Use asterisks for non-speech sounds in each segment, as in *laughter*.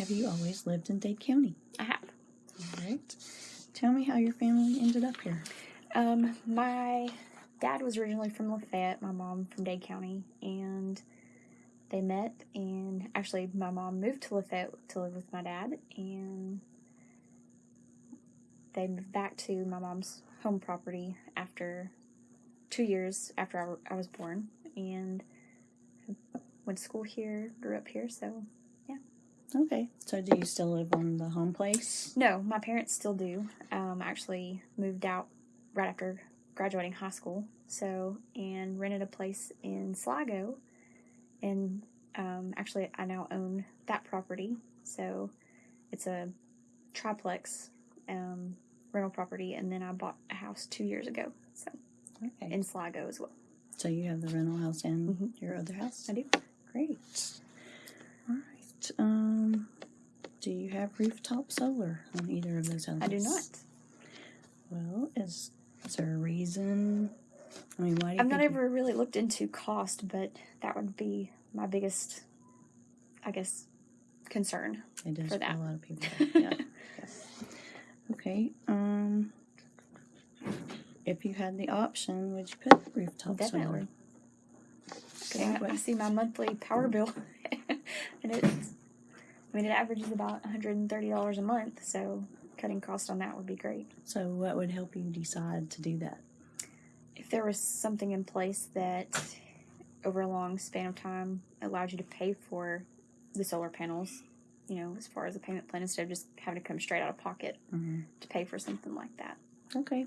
have you always lived in Dade County? I have. All right. Tell me how your family ended up here. Um, my dad was originally from Lafayette, my mom from Dade County, and they met. And actually, my mom moved to Lafayette to live with my dad, and they moved back to my mom's home property after two years after I was born, and went to school here, grew up here. So Okay. So do you still live on the home place? no, my parents still do. Um, I actually moved out right after graduating high school, so and rented a place in Sligo, and um, actually I now own that property. So it's a triplex um, rental property, and then I bought a house two years ago, so Okay. in Sligo as well. so you have the rental house and Mhm. your other house? I do. Great. Um, do you have rooftop solar on either of those houses? I do not. Well, is is there a reason? I mean, why do you I've not ever really looked into cost, but that would be my biggest, I guess, concern. It does for that. a lot of people. *laughs* yeah. Okay. Um, if you had the option, would you put rooftop solar? Definitely. solar? 'Cause I, I see my monthly power bill, *laughs* *laughs* and it's, I mean, it averages about $130 a month, so cutting costs on that would be great. So, what would help you decide to do that? If there was something in place that, over a long span of time, allowed you to pay for the solar panels, you know, as far as a payment plan, instead of just having to come straight out of pocket Mhm. to pay for something like that. Okay.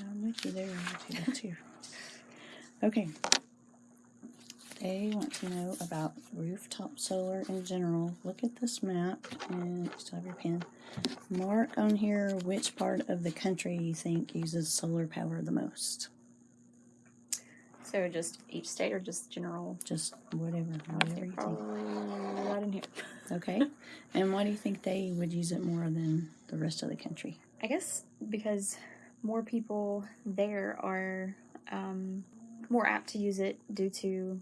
I'm with you there. I'm with you there too. *laughs* Okay. They want to know about rooftop solar in general. Look at this map and you still have your pen. Mark on here which part of the country you think uses solar power the most. So just each state or just general? Just whatever, whatever you think. Probably right in here. *laughs* Okay. and why do you think they would use it more than the rest of the country? I guess because more people there are um, more apt to use it due to,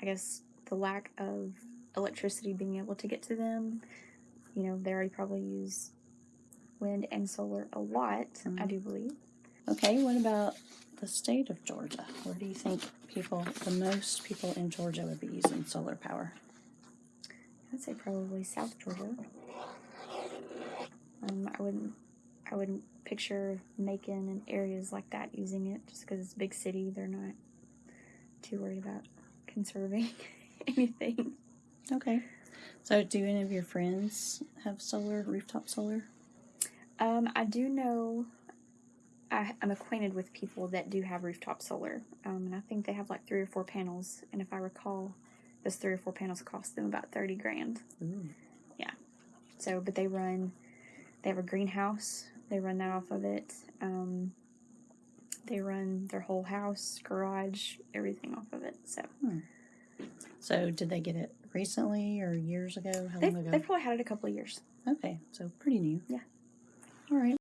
I guess, the lack of electricity being able to get to them. You know, they already probably use wind and solar a lot, I do believe. Okay, what about the state of Georgia? Where do you think people, the most people in Georgia would be using solar power? I'd say probably South Georgia. Um, I wouldn't, I wouldn't picture Macon and areas like that using it just because it's a big city. They're not too worried about conserving *laughs* anything. Okay. So, do any of your friends have solar, rooftop solar? Um, I do know. I, I'm acquainted with people that do have rooftop solar, um, and I think they have like three or four panels. And if I recall, those three or four panels cost them about thirty grand. Ooh. Yeah. So, but they run, they have a greenhouse. They run that off of it. Um, they run their whole house, garage, everything off of it. So hmm. So, did they get it recently or years ago? How they've, long ago? they've probably had it a couple of years. Okay, so pretty new. Yeah. All right.